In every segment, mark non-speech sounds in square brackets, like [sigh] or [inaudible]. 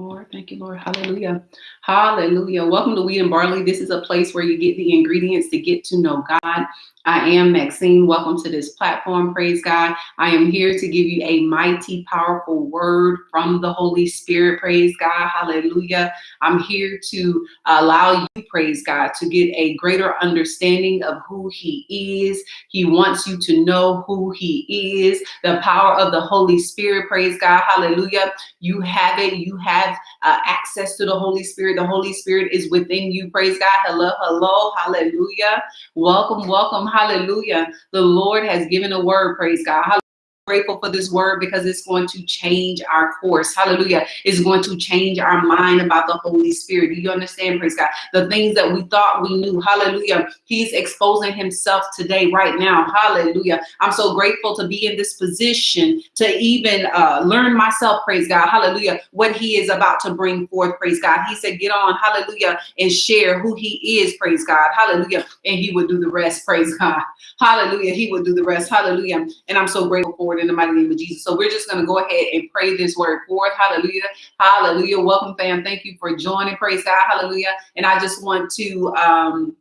Lord. Thank you, Lord. Hallelujah. Hallelujah. Welcome to Wheat and Barley. This is a place where you get the ingredients to get to know God. I am Maxine. Welcome to this platform. Praise God. I am here to give you a mighty, powerful word from the Holy Spirit. Praise God. Hallelujah. I'm here to allow you, praise God, to get a greater understanding of who He is. He wants you to know who He is, the power of the Holy Spirit. Praise God. Hallelujah. You have it. You have uh, access to the Holy Spirit. The Holy Spirit is within you. Praise God. Hello. Hello. Hallelujah. Welcome. Welcome. Hallelujah. The Lord has given a word. Praise God grateful for this word because it's going to change our course. Hallelujah. It's going to change our mind about the Holy Spirit. Do you understand? Praise God. The things that we thought we knew. Hallelujah. He's exposing himself today, right now. Hallelujah. I'm so grateful to be in this position to even uh, learn myself. Praise God. Hallelujah. What he is about to bring forth. Praise God. He said, get on. Hallelujah. And share who he is. Praise God. Hallelujah. And he will do the rest. Praise God. Hallelujah. He will do the rest. Hallelujah. And I'm so grateful for it in the mighty name of Jesus. So we're just going to go ahead and pray this word forth. Hallelujah. Hallelujah. Welcome, fam. Thank you for joining. Praise God. Hallelujah. And I just want to um,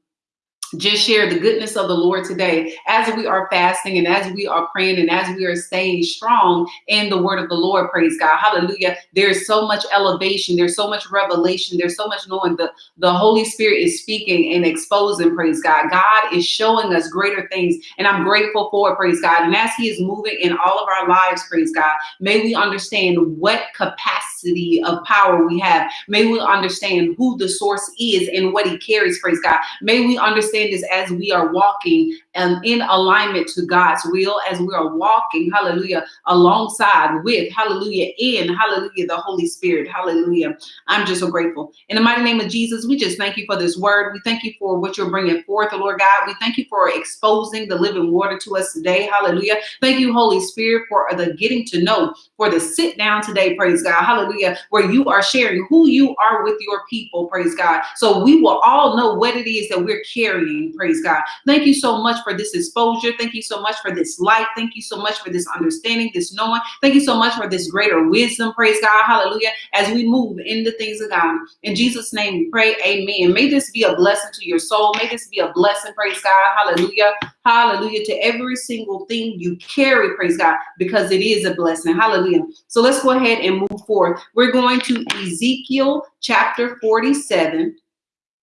just share the goodness of the Lord today as we are fasting and as we are praying and as we are staying strong in the word of the Lord. Praise God. Hallelujah. There's so much elevation. There's so much revelation. There's so much knowing the, the Holy Spirit is speaking and exposing. Praise God. God is showing us greater things and I'm grateful for it. Praise God. And as he is moving in all of our lives, praise God, may we understand what capacity of power we have. May we understand who the source is and what he carries. Praise God. May we understand understand is as we are walking um, in alignment to God's will, as we are walking, hallelujah, alongside with, hallelujah, in, hallelujah, the Holy Spirit, hallelujah. I'm just so grateful. In the mighty name of Jesus, we just thank you for this word. We thank you for what you're bringing forth, Lord God. We thank you for exposing the living water to us today, hallelujah. Thank you, Holy Spirit, for the getting to know, for the sit down today, praise God, hallelujah, where you are sharing who you are with your people, praise God. So we will all know what it is that we're carrying Praise God. Thank you so much for this exposure. Thank you so much for this light. Thank you so much for this understanding, this knowing. Thank you so much for this greater wisdom. Praise God. Hallelujah. As we move in the things of God. In Jesus' name we pray. Amen. May this be a blessing to your soul. May this be a blessing. Praise God. Hallelujah. Hallelujah. To every single thing you carry. Praise God. Because it is a blessing. Hallelujah. So let's go ahead and move forward. We're going to Ezekiel chapter 47.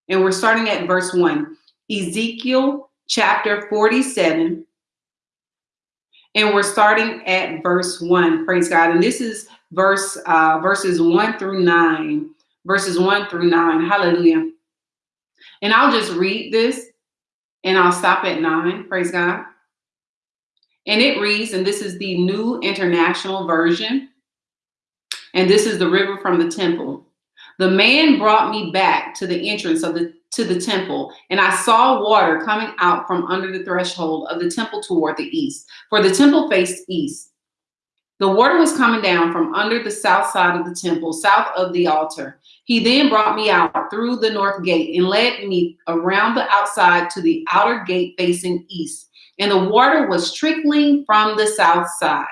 And we're starting at verse 1. Ezekiel chapter 47. And we're starting at verse 1. Praise God. And this is verse uh, verses 1 through 9. Verses 1 through 9. Hallelujah. And I'll just read this and I'll stop at 9. Praise God. And it reads, and this is the New International Version. And this is the river from the temple. The man brought me back to the entrance of the to the temple, and I saw water coming out from under the threshold of the temple toward the east, for the temple faced east. The water was coming down from under the south side of the temple, south of the altar. He then brought me out through the north gate and led me around the outside to the outer gate facing east. And the water was trickling from the south side.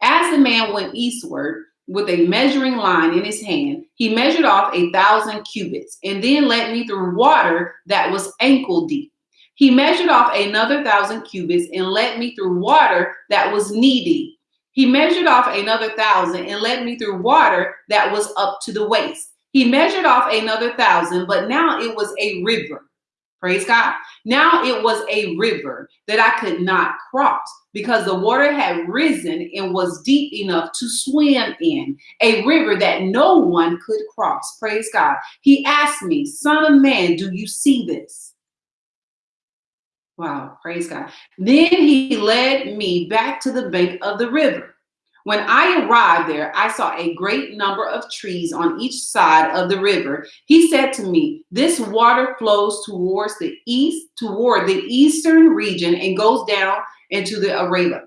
As the man went eastward, with a measuring line in his hand, he measured off a thousand cubits and then led me through water that was ankle deep. He measured off another thousand cubits and led me through water that was knee deep. He measured off another thousand and led me through water that was up to the waist. He measured off another thousand, but now it was a river. Praise God. Now it was a river that I could not cross because the water had risen and was deep enough to swim in, a river that no one could cross. Praise God. He asked me, Son of man, do you see this? Wow, praise God. Then he led me back to the bank of the river. When I arrived there, I saw a great number of trees on each side of the river. He said to me, this water flows towards the east, toward the eastern region and goes down into the Arabah,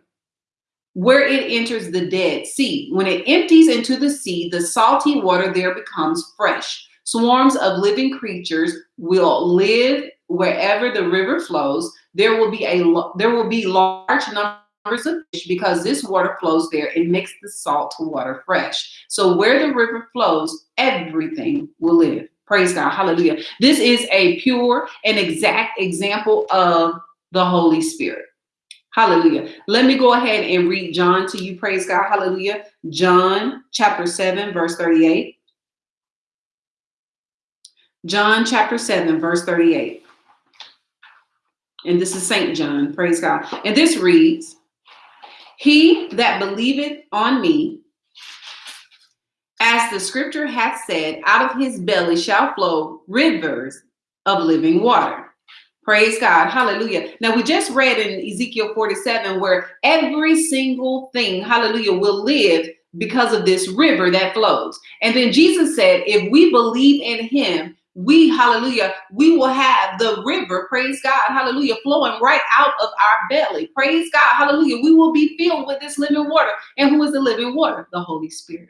where it enters the Dead Sea. When it empties into the sea, the salty water there becomes fresh. Swarms of living creatures will live wherever the river flows. There will be a there will be large number numbers of fish because this water flows there. It makes the salt water fresh. So where the river flows, everything will live. Praise God. Hallelujah. This is a pure and exact example of the Holy Spirit. Hallelujah. Let me go ahead and read John to you. Praise God. Hallelujah. John chapter 7, verse 38. John chapter 7, verse 38. And this is St. John. Praise God. And this reads He that believeth on me, as the scripture hath said, out of his belly shall flow rivers of living water. Praise God. Hallelujah. Now, we just read in Ezekiel 47 where every single thing, hallelujah, will live because of this river that flows. And then Jesus said, if we believe in him, we, hallelujah, we will have the river, praise God, hallelujah, flowing right out of our belly. Praise God, hallelujah. We will be filled with this living water. And who is the living water? The Holy Spirit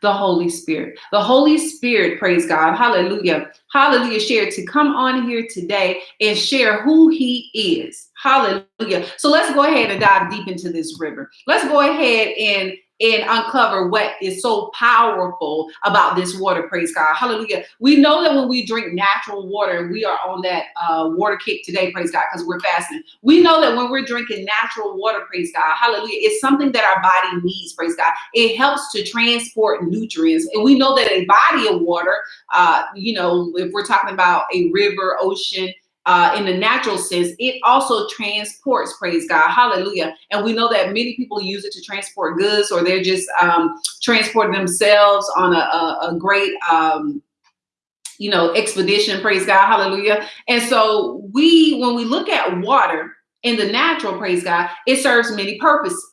the Holy Spirit. The Holy Spirit, praise God, hallelujah, hallelujah, share to come on here today and share who he is. Hallelujah. So let's go ahead and dive deep into this river. Let's go ahead and and uncover what is so powerful about this water. Praise God. Hallelujah. We know that when we drink natural water, we are on that uh, water kick today. Praise God, because we're fasting. We know that when we're drinking natural water, praise God. Hallelujah. It's something that our body needs. Praise God. It helps to transport nutrients. And we know that a body of water, uh, you know, if we're talking about a river, ocean, uh, in the natural sense, it also transports, praise God, hallelujah. And we know that many people use it to transport goods or they're just um, transporting themselves on a, a, a great, um, you know, expedition, praise God, hallelujah. And so we, when we look at water in the natural, praise God, it serves many purposes.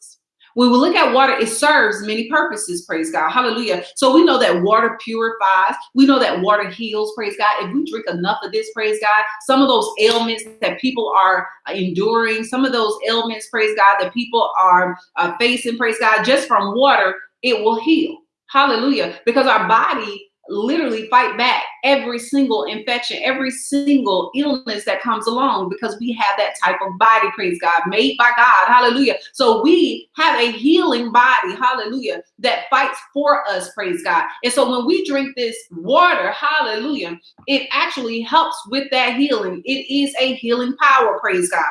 When we look at water, it serves many purposes, praise God. Hallelujah. So we know that water purifies. We know that water heals, praise God. If we drink enough of this, praise God, some of those ailments that people are enduring, some of those ailments, praise God, that people are uh, facing, praise God, just from water, it will heal. Hallelujah. Because our body literally fight back every single infection, every single illness that comes along because we have that type of body, praise God, made by God. Hallelujah. So we have a healing body, hallelujah, that fights for us, praise God. And so when we drink this water, hallelujah, it actually helps with that healing. It is a healing power, praise God.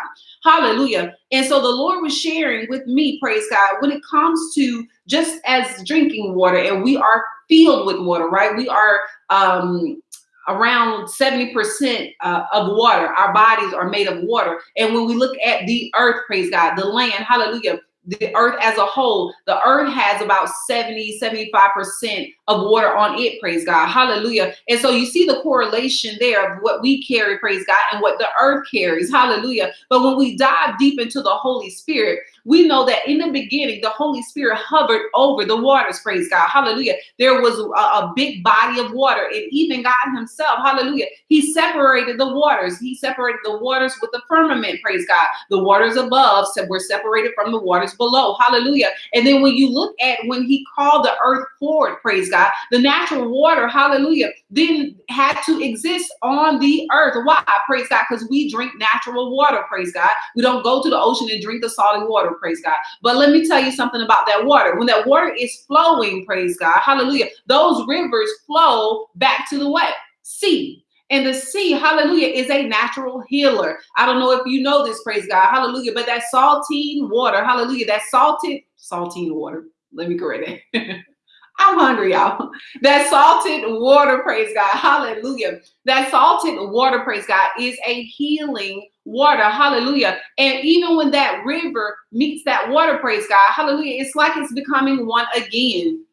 Hallelujah. And so the Lord was sharing with me, praise God, when it comes to just as drinking water, and we are filled with water, right? We are um, around 70% uh, of water. Our bodies are made of water. And when we look at the earth, praise God, the land, hallelujah, the earth as a whole, the earth has about 70, 75% of water on it, praise God. Hallelujah. And so you see the correlation there of what we carry, praise God, and what the earth carries. Hallelujah. But when we dive deep into the Holy Spirit, we know that in the beginning, the Holy Spirit hovered over the waters, praise God. Hallelujah. There was a, a big body of water, and even God Himself, hallelujah, He separated the waters. He separated the waters with the firmament, praise God. The waters above were separated from the waters below, hallelujah. And then when you look at when He called the earth forward, praise God, the natural water, hallelujah, then had to exist on the earth. Why? Praise God, because we drink natural water, praise God. We don't go to the ocean and drink the salty water, praise God. But let me tell you something about that water. When that water is flowing, praise God, hallelujah, those rivers flow back to the what? Sea. And the sea, hallelujah, is a natural healer. I don't know if you know this, praise God, hallelujah, but that saltine water, hallelujah, that salted, saltine water, let me correct it. [laughs] I'm hungry, y'all. That salted water, praise God. Hallelujah. That salted water, praise God, is a healing water. Hallelujah. And even when that river meets that water, praise God, hallelujah, it's like it's becoming one again.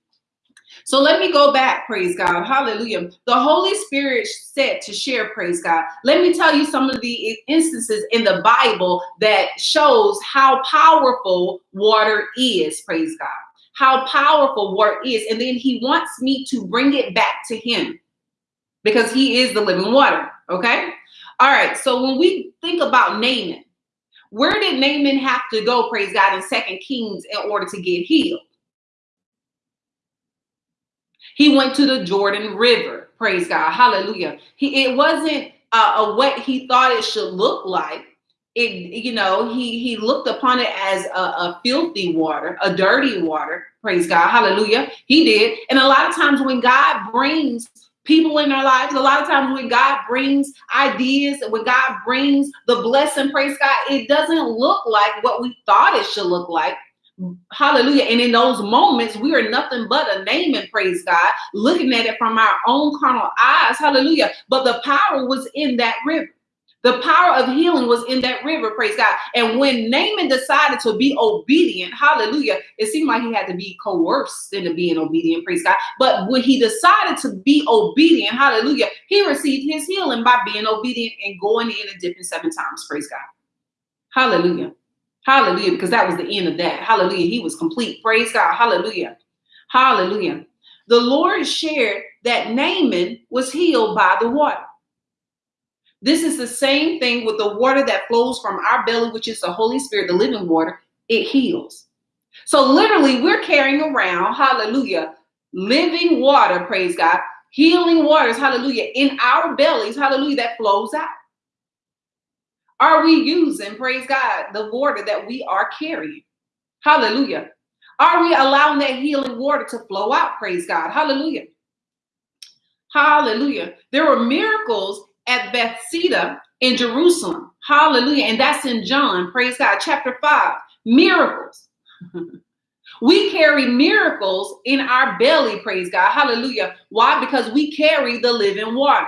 So let me go back, praise God. Hallelujah. The Holy Spirit said to share, praise God. Let me tell you some of the instances in the Bible that shows how powerful water is, praise God how powerful water is. And then he wants me to bring it back to him because he is the living water. Okay. All right. So when we think about Naaman, where did Naaman have to go, praise God, in Second Kings in order to get healed? He went to the Jordan River, praise God, hallelujah. He it wasn't uh, what he thought it should look like. It you know he he looked upon it as a, a, filthy water a dirty water praise god hallelujah he did and a lot of times when god brings people in our lives a lot of times when god brings ideas when god brings the blessing praise god it doesn't look like what we thought it should look like Hallelujah. And in those moments, we are nothing but a Naaman praise God, looking at it from our own carnal eyes. Hallelujah. But the power was in that river. The power of healing was in that river, praise God. And when Naaman decided to be obedient, hallelujah, it seemed like he had to be coerced into being obedient, praise God. But when he decided to be obedient, hallelujah, he received his healing by being obedient and going in and dipping seven times, praise God. Hallelujah. Hallelujah, because that was the end of that. Hallelujah. He was complete. Praise God. Hallelujah. Hallelujah. The Lord shared that Naaman was healed by the water. This is the same thing with the water that flows from our belly, which is the Holy Spirit, the living water. It heals. So literally, we're carrying around, hallelujah, living water, praise God, healing waters, hallelujah, in our bellies, hallelujah, that flows out. Are we using, praise God, the water that we are carrying? Hallelujah. Are we allowing that healing water to flow out? Praise God. Hallelujah. Hallelujah. There were miracles at Bethsaida in Jerusalem. Hallelujah. And that's in John, praise God, chapter 5. Miracles. [laughs] we carry miracles in our belly, praise God. Hallelujah. Why? Because we carry the living water.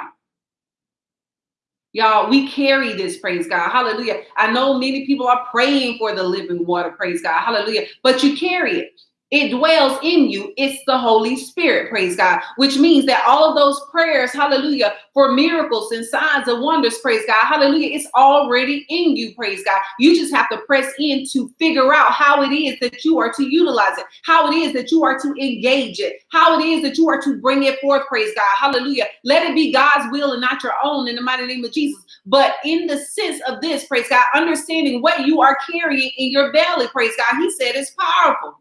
Y'all, we carry this, praise God. Hallelujah. I know many people are praying for the living water, praise God. Hallelujah. But you carry it. It dwells in you. It's the Holy Spirit, praise God, which means that all of those prayers, hallelujah, for miracles and signs and wonders, praise God, hallelujah, it's already in you, praise God. You just have to press in to figure out how it is that you are to utilize it, how it is that you are to engage it, how it is that you are to bring it forth, praise God, hallelujah. Let it be God's will and not your own in the mighty name of Jesus. But in the sense of this, praise God, understanding what you are carrying in your belly, praise God, He said it's powerful.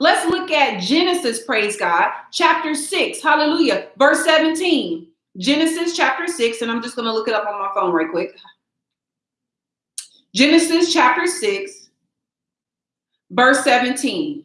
Let's look at Genesis, praise God, chapter 6, hallelujah, verse 17. Genesis chapter 6, and I'm just going to look it up on my phone right quick. Genesis chapter 6, verse 17.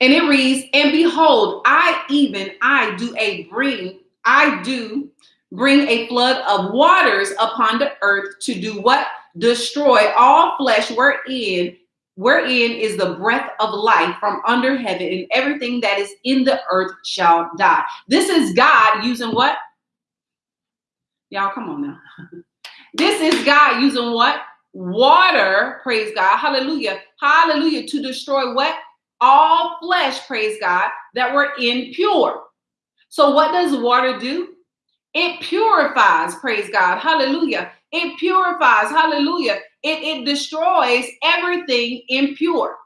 And it reads, And behold, I even I do a bring, I do bring a flood of waters upon the earth to do what? Destroy all flesh wherein wherein is the breath of life from under heaven, and everything that is in the earth shall die. This is God using what? Y'all, come on now. [laughs] this is God using what? Water, praise God, hallelujah, hallelujah, to destroy what? All flesh, praise God, that were impure. So, what does water do? It purifies, praise God, hallelujah. It purifies, hallelujah. It, it destroys everything impure.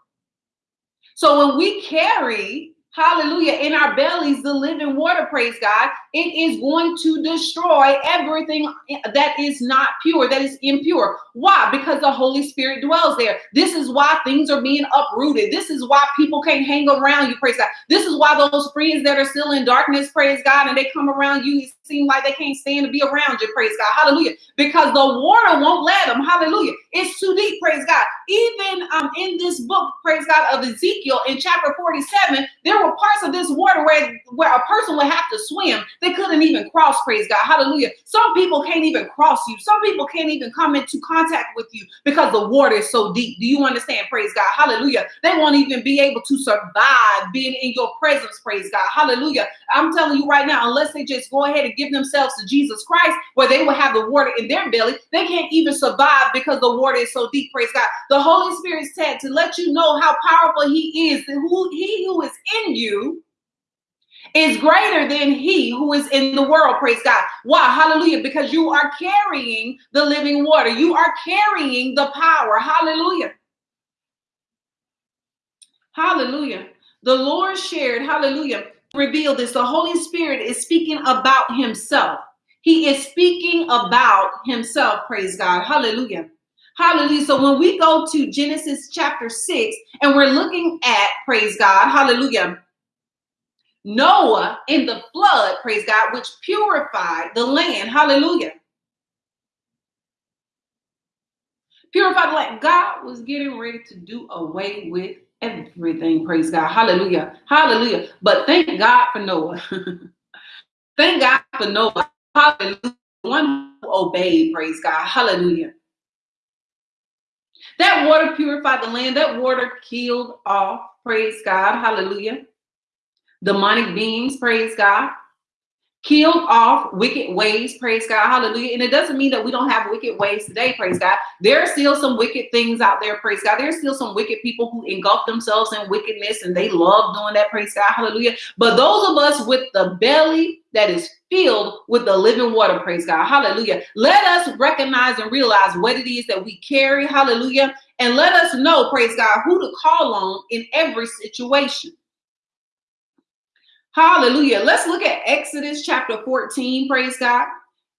So when we carry hallelujah, in our bellies, the living water, praise God, it is going to destroy everything that is not pure, that is impure. Why? Because the Holy Spirit dwells there. This is why things are being uprooted. This is why people can't hang around you, praise God. This is why those friends that are still in darkness, praise God, and they come around you, it seems like they can't stand to be around you, praise God, hallelujah, because the water won't let them, hallelujah. It's too deep, praise God. Even um, in this book, praise God, of Ezekiel in chapter 47, were parts of this water where, where a person would have to swim. They couldn't even cross, praise God. Hallelujah. Some people can't even cross you. Some people can't even come into contact with you because the water is so deep. Do you understand? Praise God. Hallelujah. They won't even be able to survive being in your presence, praise God. Hallelujah. I'm telling you right now, unless they just go ahead and give themselves to Jesus Christ, where they will have the water in their belly, they can't even survive because the water is so deep, praise God. The Holy Spirit said to let you know how powerful He is, who He who is in you is greater than he who is in the world. Praise God. Why? Hallelujah. Because you are carrying the living water, you are carrying the power. Hallelujah. Hallelujah. The Lord shared, hallelujah, revealed this. The Holy Spirit is speaking about himself. He is speaking about himself. Praise God. Hallelujah. Hallelujah. So when we go to Genesis chapter 6 and we're looking at, praise God, hallelujah, Noah in the flood, praise God, which purified the land. Hallelujah. Purified the land. God was getting ready to do away with everything. Praise God. Hallelujah. Hallelujah. But thank God for Noah. [laughs] thank God for Noah. Hallelujah. One who obeyed. Praise God. Hallelujah. That water purified the land. That water killed off. Praise God. Hallelujah. Demonic beings. Praise God killed off wicked ways, praise God, hallelujah. And it doesn't mean that we don't have wicked ways today, praise God. There are still some wicked things out there, praise God. There's still some wicked people who engulf themselves in wickedness and they love doing that, praise God, hallelujah. But those of us with the belly that is filled with the living water, praise God, hallelujah. Let us recognize and realize what it is that we carry, hallelujah. And let us know, praise God, who to call on in every situation. Hallelujah. Let's look at Exodus chapter 14. Praise God.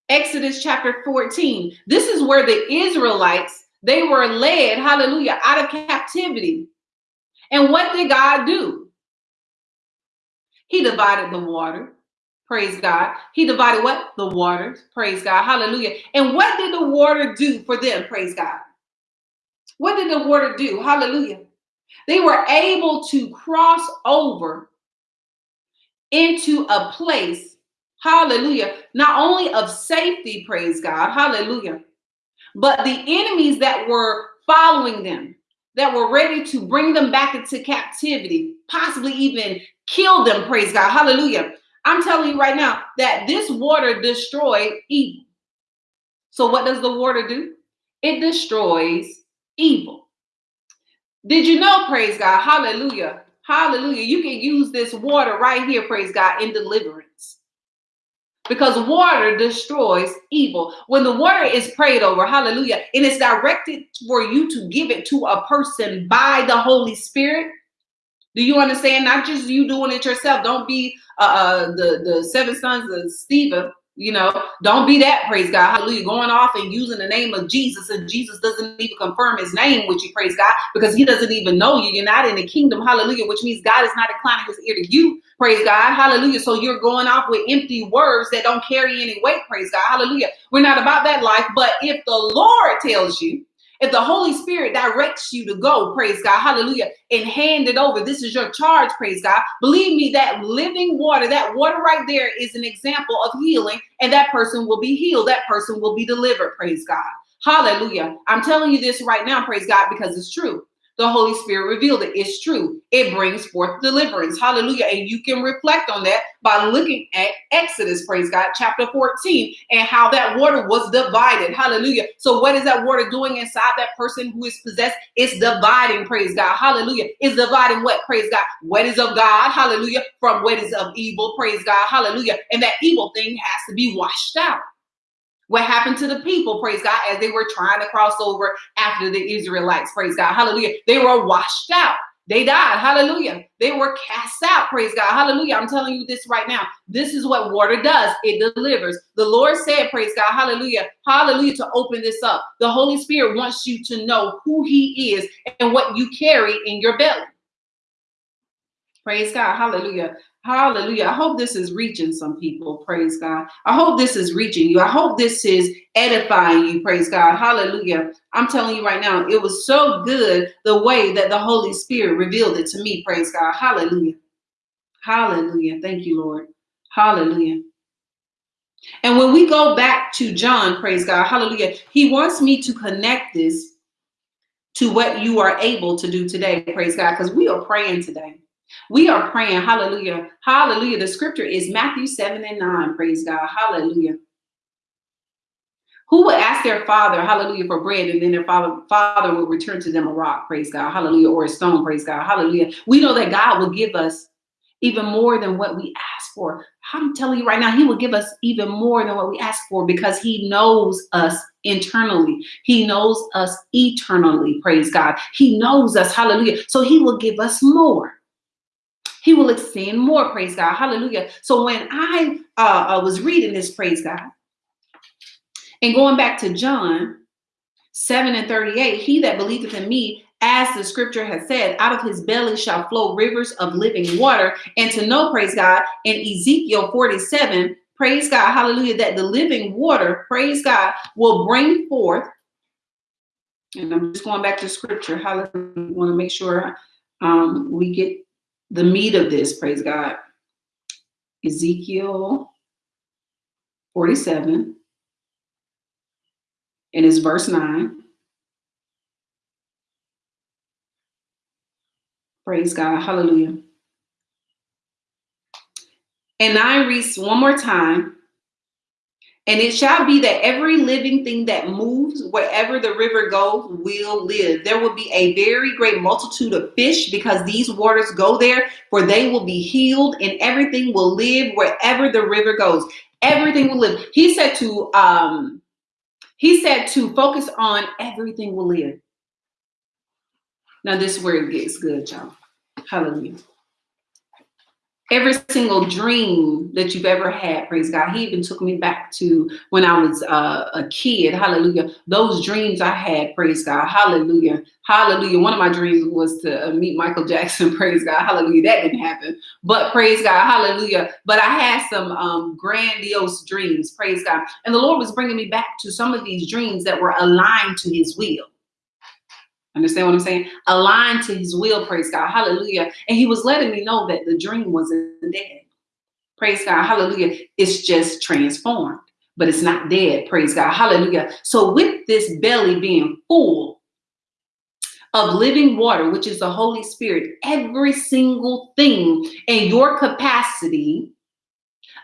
Exodus chapter 14. This is where the Israelites, they were led, hallelujah, out of captivity. And what did God do? He divided the water. Praise God. He divided what? The waters. Praise God. Hallelujah. And what did the water do for them? Praise God. What did the water do? Hallelujah. They were able to cross over into a place, hallelujah, not only of safety, praise God, hallelujah, but the enemies that were following them, that were ready to bring them back into captivity, possibly even kill them, praise God, hallelujah. I'm telling you right now that this water destroyed evil. So, what does the water do? It destroys evil. Did you know, praise God, hallelujah, Hallelujah. You can use this water right here, praise God, in deliverance. Because water destroys evil. When the water is prayed over, hallelujah, and it's directed for you to give it to a person by the Holy Spirit. Do you understand? Not just you doing it yourself. Don't be uh, uh the, the seven sons of Stephen you know, don't be that, praise God. Hallelujah. Going off and using the name of Jesus, and Jesus doesn't even confirm his name with you, praise God, because he doesn't even know you. You're not in the kingdom, hallelujah, which means God is not inclining his ear to you, praise God, hallelujah. So you're going off with empty words that don't carry any weight, praise God, hallelujah. We're not about that life, but if the Lord tells you, if the Holy Spirit directs you to go, praise God, hallelujah, and hand it over, this is your charge, praise God. Believe me, that living water, that water right there is an example of healing, and that person will be healed. That person will be delivered, praise God. Hallelujah. I'm telling you this right now, praise God, because it's true. The Holy Spirit revealed it. It's true. It brings forth deliverance. Hallelujah. And you can reflect on that by looking at Exodus, praise God, chapter 14, and how that water was divided. Hallelujah. So, what is that water doing inside that person who is possessed? It's dividing, praise God. Hallelujah. It's dividing what? Praise God. What is of God? Hallelujah. From what is of evil, praise God. Hallelujah. And that evil thing has to be washed out. What happened to the people, praise God, as they were trying to cross over after the Israelites, praise God, hallelujah. They were washed out. They died, hallelujah. They were cast out, praise God, hallelujah. I'm telling you this right now. This is what water does it delivers. The Lord said, praise God, hallelujah, hallelujah, to open this up. The Holy Spirit wants you to know who He is and what you carry in your belly. Praise God. Hallelujah. Hallelujah. I hope this is reaching some people. Praise God. I hope this is reaching you. I hope this is edifying you. Praise God. Hallelujah. I'm telling you right now, it was so good the way that the Holy Spirit revealed it to me. Praise God. Hallelujah. Hallelujah. Thank you, Lord. Hallelujah. And when we go back to John, praise God, hallelujah, he wants me to connect this to what you are able to do today, praise God, because we are praying today. We are praying, hallelujah, hallelujah. The scripture is Matthew 7 and 9, praise God, hallelujah. Who would ask their father, hallelujah, for bread, and then their father, father will return to them a rock, praise God, hallelujah, or a stone, praise God, hallelujah. We know that God will give us even more than what we ask for. I'm telling you right now, He will give us even more than what we ask for because He knows us internally. He knows us eternally, praise God. He knows us, hallelujah. So He will give us more he will extend more. Praise God. Hallelujah. So when I uh, uh, was reading this, praise God, and going back to John 7 and 38, he that believeth in me, as the scripture has said, out of his belly shall flow rivers of living water. And to know, praise God, in Ezekiel 47, praise God, hallelujah, that the living water, praise God, will bring forth. And I'm just going back to scripture. Hallelujah. I want to make sure um, we get the meat of this, praise God. Ezekiel 47, and it's verse 9. Praise God. Hallelujah. And I reads one more time. And it shall be that every living thing that moves wherever the river goes will live. There will be a very great multitude of fish because these waters go there, for they will be healed, and everything will live wherever the river goes. Everything will live. He said to um he said to focus on everything will live. Now this it gets good, y'all. Hallelujah every single dream that you've ever had, praise God. He even took me back to when I was uh, a kid, hallelujah. Those dreams I had, praise God, hallelujah, hallelujah. One of my dreams was to uh, meet Michael [laughs] Jackson, praise God, hallelujah. That didn't happen, but praise God, hallelujah. But I had some um, grandiose dreams, praise God. And the Lord was bringing me back to some of these dreams that were aligned to his will. Understand what I'm saying? Aligned to his will, praise God. Hallelujah. And he was letting me know that the dream wasn't dead. Praise God. Hallelujah. It's just transformed, but it's not dead. Praise God. Hallelujah. So with this belly being full of living water, which is the Holy Spirit, every single thing in your capacity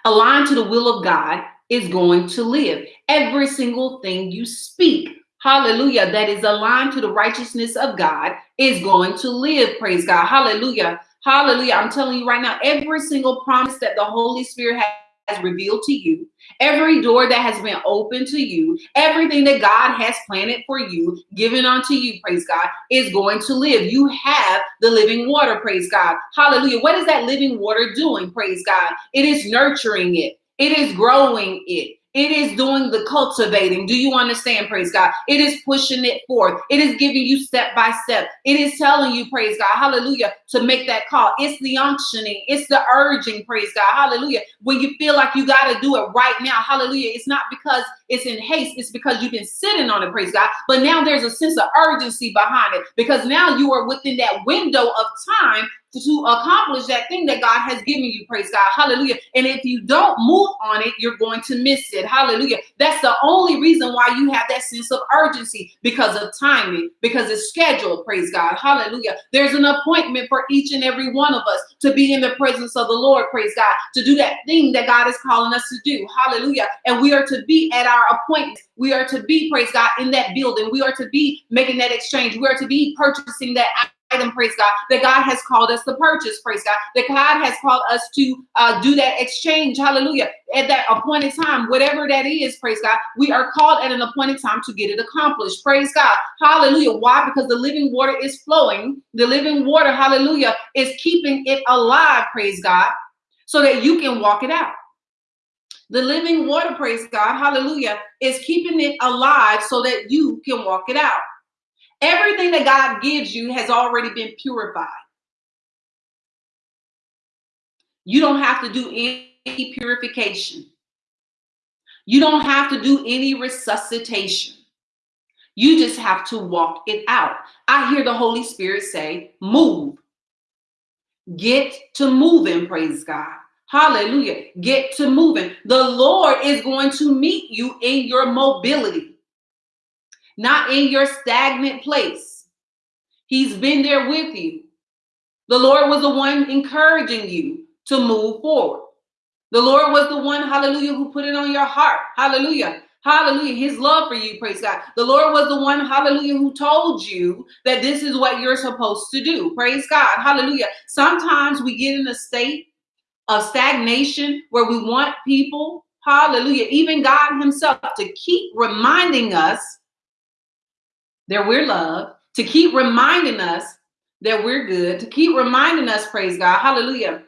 aligned to the will of God is going to live. Every single thing you speak hallelujah, that is aligned to the righteousness of God is going to live. Praise God. Hallelujah. Hallelujah. I'm telling you right now, every single promise that the Holy Spirit has revealed to you, every door that has been opened to you, everything that God has planted for you, given unto you, praise God, is going to live. You have the living water, praise God. Hallelujah. What is that living water doing? Praise God. It is nurturing it. It is growing it. It is doing the cultivating. Do you understand? Praise God. It is pushing it forth. It is giving you step by step. It is telling you, praise God, hallelujah, to make that call. It's the unctioning. It's the urging, praise God, hallelujah. When you feel like you got to do it right now, hallelujah. It's not because it's in haste. It's because you've been sitting on it, praise God. But now there's a sense of urgency behind it because now you are within that window of time to accomplish that thing that God has given you. Praise God. Hallelujah. And if you don't move on it, you're going to miss it. Hallelujah. That's the only reason why you have that sense of urgency because of timing, because it's scheduled. Praise God. Hallelujah. There's an appointment for each and every one of us to be in the presence of the Lord. Praise God. To do that thing that God is calling us to do. Hallelujah. And we are to be at our appointment. We are to be, praise God, in that building. We are to be making that exchange. We are to be purchasing that item, praise God, that God has called us to purchase, praise God, that God has called us to uh, do that exchange, hallelujah, at that appointed time, whatever that is, praise God, we are called at an appointed time to get it accomplished, praise God, hallelujah. Why? Because the living water is flowing, the living water, hallelujah, is keeping it alive, praise God, so that you can walk it out. The living water, praise God, hallelujah, is keeping it alive so that you can walk it out. Everything that God gives you has already been purified. You don't have to do any purification. You don't have to do any resuscitation. You just have to walk it out. I hear the Holy Spirit say, move. Get to moving, praise God. Hallelujah. Get to moving. The Lord is going to meet you in your mobility not in your stagnant place. He's been there with you. The Lord was the one encouraging you to move forward. The Lord was the one, hallelujah, who put it on your heart. Hallelujah. Hallelujah. His love for you, praise God. The Lord was the one, hallelujah, who told you that this is what you're supposed to do. Praise God. Hallelujah. Sometimes we get in a state of stagnation where we want people, hallelujah, even God Himself to keep reminding us that we're loved, to keep reminding us that we're good, to keep reminding us, praise God, hallelujah,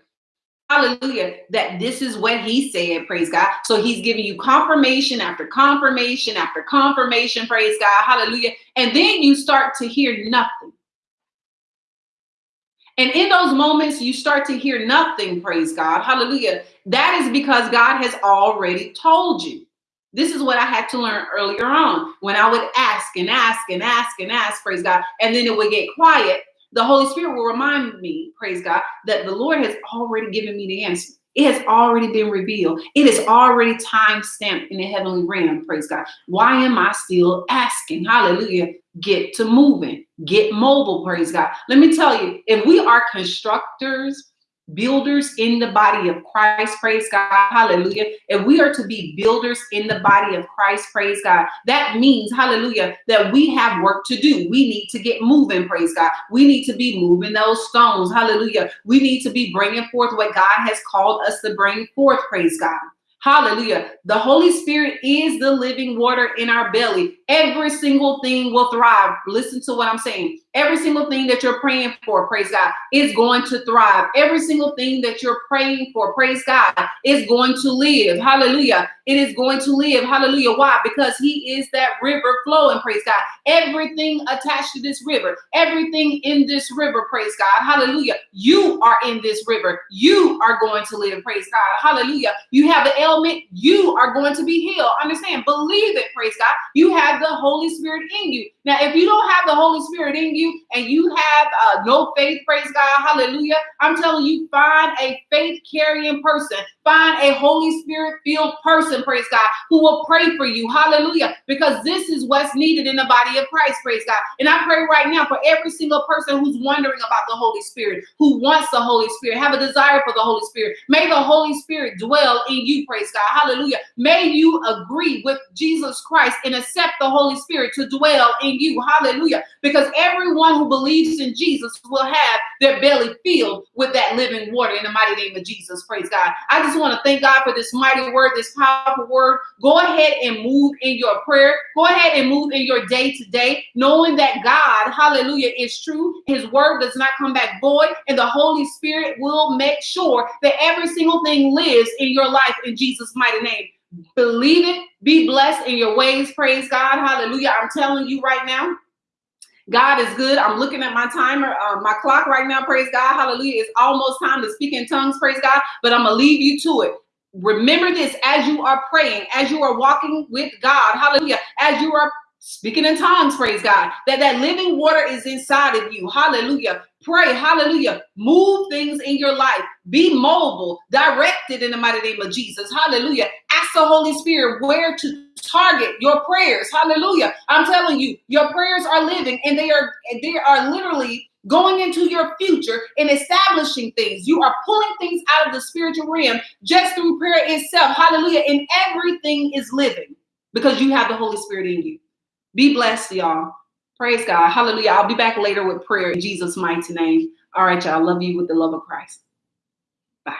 hallelujah, that this is what he said, praise God. So he's giving you confirmation after confirmation after confirmation, praise God, hallelujah. And then you start to hear nothing. And in those moments, you start to hear nothing, praise God. Hallelujah. That is because God has already told you. This is what I had to learn earlier on when I would ask and ask and ask and ask, praise God, and then it would get quiet. The Holy Spirit will remind me, praise God, that the Lord has already given me the answer. It has already been revealed. It is already time stamped in the heavenly realm. Praise God. Why am I still asking? Hallelujah. Get to moving. Get mobile. Praise God. Let me tell you, if we are constructors builders in the body of Christ, praise God, hallelujah. If we are to be builders in the body of Christ, praise God, that means, hallelujah, that we have work to do. We need to get moving, praise God. We need to be moving those stones, hallelujah. We need to be bringing forth what God has called us to bring forth, praise God. Hallelujah. The Holy Spirit is the living water in our belly. Every single thing will thrive. Listen to what I'm saying. Every single thing that you're praying for, praise God, is going to thrive. Every single thing that you're praying for, praise God, is going to live. Hallelujah. It is going to live. Hallelujah. Why? Because He is that river flowing, praise God. Everything attached to this river, everything in this river, praise God. Hallelujah. You are in this river. You are going to live, praise God. Hallelujah. You have the ailment, you are going to be healed. Understand? Believe it, praise God. You have the Holy Spirit in you. Now, if you don't have the Holy Spirit in you and you have uh, no faith, praise God, hallelujah, I'm telling you, find a faith carrying person, find a Holy Spirit filled person, praise God, who will pray for you, hallelujah, because this is what's needed in the body of Christ, praise God. And I pray right now for every single person who's wondering about the Holy Spirit, who wants the Holy Spirit, have a desire for the Holy Spirit. May the Holy Spirit dwell in you, praise God, hallelujah. May you agree with Jesus Christ and accept the Holy Spirit to dwell in you. Hallelujah. Because everyone who believes in Jesus will have their belly filled with that living water in the mighty name of Jesus. Praise God. I just want to thank God for this mighty word, this powerful word. Go ahead and move in your prayer. Go ahead and move in your day to day, knowing that God, hallelujah, is true. His word does not come back void, and the Holy Spirit will make sure that every single thing lives in your life in Jesus' mighty name. Believe it. Be blessed in your ways. Praise God. Hallelujah. I'm telling you right now. God is good. I'm looking at my timer, uh, my clock right now. Praise God. Hallelujah. It's almost time to speak in tongues. Praise God. But I'm going to leave you to it. Remember this as you are praying, as you are walking with God. Hallelujah. As you are speaking in tongues, praise God, that that living water is inside of you. Hallelujah. Pray, hallelujah. Move things in your life. Be mobile, directed in the mighty name of Jesus. Hallelujah. The Holy Spirit where to target your prayers. Hallelujah. I'm telling you, your prayers are living and they are they are literally going into your future and establishing things. You are pulling things out of the spiritual realm just through prayer itself. Hallelujah. And everything is living because you have the Holy Spirit in you. Be blessed, y'all. Praise God. Hallelujah. I'll be back later with prayer in Jesus' mighty name. All right, y'all. Love you with the love of Christ. Bye.